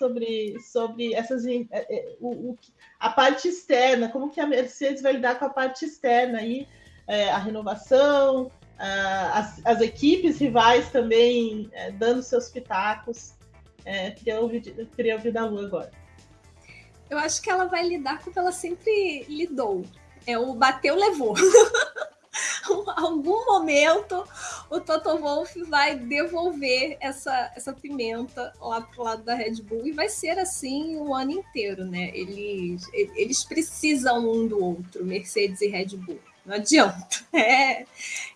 sobre, sobre essas, é, é, o, o, a parte externa, como que a Mercedes vai lidar com a parte externa aí, é, a renovação, a, as, as, equipes rivais também é, dando seus pitacos. É, queria, ouvir, queria ouvir da Lu agora. Eu acho que ela vai lidar como ela sempre lidou. É o bateu, levou. algum momento o Toto Wolff vai devolver essa, essa pimenta lá pro lado da Red Bull e vai ser assim o ano inteiro, né? Eles, eles precisam um do outro, Mercedes e Red Bull. Não adianta. É,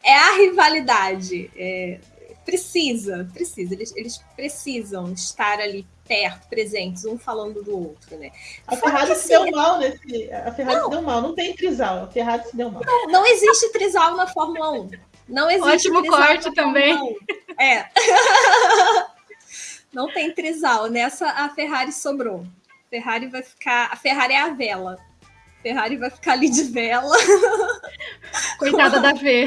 é a rivalidade. É, precisa, precisa. Eles, eles precisam estar ali perto, presentes, um falando do outro, né? A Ferrari se deu mal nesse. A Ferrari não. se deu mal, não tem trisal. A Ferrari se deu mal. Não, não existe trisal na Fórmula 1. Não existe Ótimo corte também. É. não tem trisal. Nessa a Ferrari sobrou. A Ferrari vai ficar. A Ferrari é a vela. Ferrari vai ficar ali de vela. Coitada da Fê.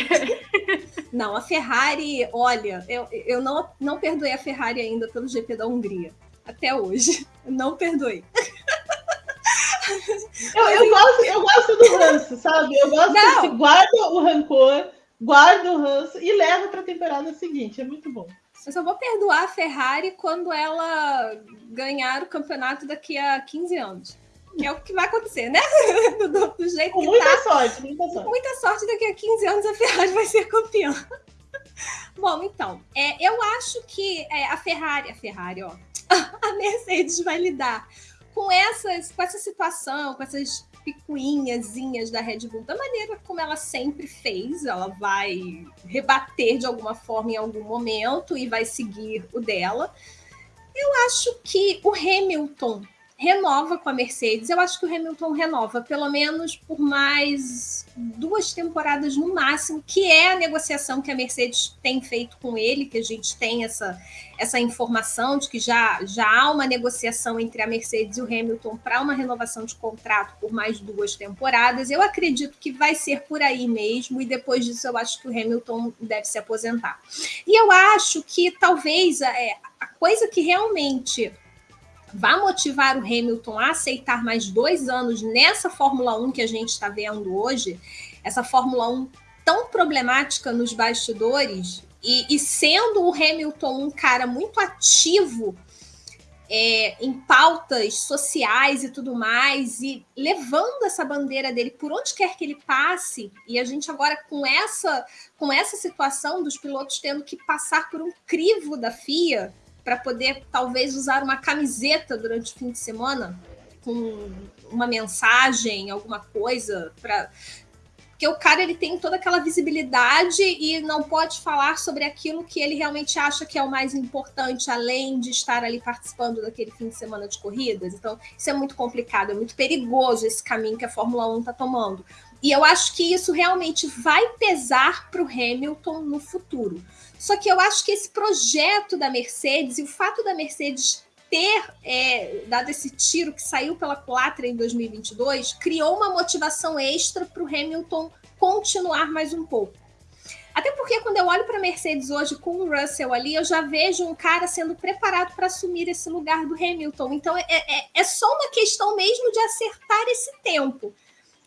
Não, a Ferrari, olha, eu, eu não, não perdoei a Ferrari ainda pelo GP da Hungria até hoje. não perdoei. Eu, eu, gosto, eu gosto do ranço, sabe? Eu gosto não. que guarda o rancor, guarda o ranço e leva para a temporada seguinte. É muito bom. Eu só vou perdoar a Ferrari quando ela ganhar o campeonato daqui a 15 anos. Que é o que vai acontecer, né? Do, do jeito Com que muita tá. sorte, muita sorte. Com muita sorte, daqui a 15 anos a Ferrari vai ser campeã. Bom, então, é, eu acho que é, a Ferrari, a Ferrari, ó, a Mercedes vai lidar com, essas, com essa situação, com essas picuinhazinhas da Red Bull, da maneira como ela sempre fez. Ela vai rebater de alguma forma em algum momento e vai seguir o dela. Eu acho que o Hamilton renova com a Mercedes. Eu acho que o Hamilton renova, pelo menos por mais duas temporadas no máximo, que é a negociação que a Mercedes tem feito com ele, que a gente tem essa, essa informação de que já, já há uma negociação entre a Mercedes e o Hamilton para uma renovação de contrato por mais duas temporadas. Eu acredito que vai ser por aí mesmo, e depois disso eu acho que o Hamilton deve se aposentar. E eu acho que talvez é, a coisa que realmente vai motivar o Hamilton a aceitar mais dois anos nessa Fórmula 1 que a gente está vendo hoje, essa Fórmula 1 tão problemática nos bastidores, e, e sendo o Hamilton um cara muito ativo é, em pautas sociais e tudo mais, e levando essa bandeira dele por onde quer que ele passe, e a gente agora com essa, com essa situação dos pilotos tendo que passar por um crivo da FIA, para poder talvez usar uma camiseta durante o fim de semana com uma mensagem, alguma coisa para porque o cara ele tem toda aquela visibilidade e não pode falar sobre aquilo que ele realmente acha que é o mais importante, além de estar ali participando daquele fim de semana de corridas. Então, isso é muito complicado, é muito perigoso esse caminho que a Fórmula 1 está tomando. E eu acho que isso realmente vai pesar para o Hamilton no futuro. Só que eu acho que esse projeto da Mercedes e o fato da Mercedes ter é, dado esse tiro que saiu pela culatra em 2022 criou uma motivação extra para o Hamilton continuar mais um pouco. Até porque quando eu olho para a Mercedes hoje com o Russell ali, eu já vejo um cara sendo preparado para assumir esse lugar do Hamilton. Então é, é, é, só uma questão mesmo de acertar esse tempo.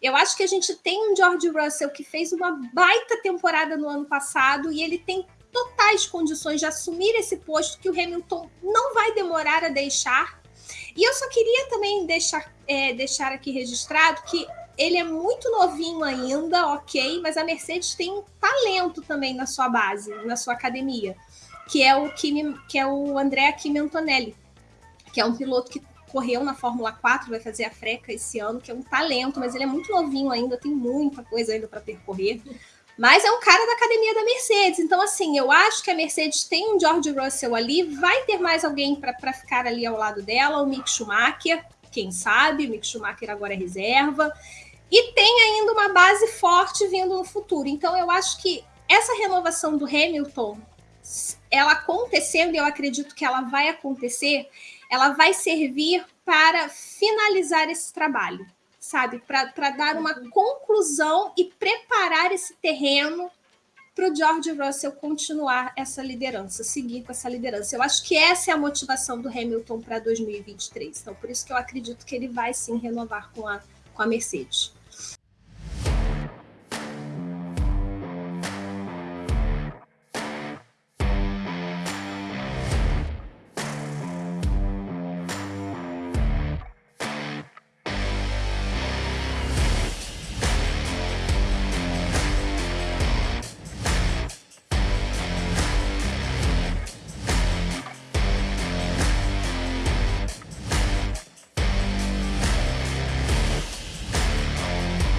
Eu acho que a gente tem um George Russell que fez uma baita temporada no ano passado e ele tem totais condições de assumir esse posto que o Hamilton não vai demorar a deixar. E eu só queria também deixar, é, deixar aqui registrado que ele é muito novinho ainda, ok, mas a Mercedes tem um talento também na sua base, na sua academia, que é o Kimi, que é o André Kimi Antonelli, que é um piloto que correu na Fórmula 4, vai fazer a freca esse ano, que é um talento, mas ele é muito novinho ainda, tem muita coisa ainda para percorrer. Mas é um cara da academia da Mercedes. Então, assim, eu acho que a Mercedes tem um George Russell ali, vai ter mais alguém para ficar ali ao lado dela, o Mick Schumacher, quem sabe, o Mick Schumacher agora é reserva. E tem ainda uma base forte vindo no futuro. Então, eu acho que essa renovação do Hamilton, ela acontecendo, e eu acredito que ela vai acontecer, ela vai servir para finalizar esse trabalho sabe? Para dar uma conclusão e preparar esse terreno para o George Russell continuar essa liderança, seguir com essa liderança. Eu acho que essa é a motivação do Hamilton para 2023. Então, por isso que eu acredito que ele vai sim renovar com a, com a Mercedes.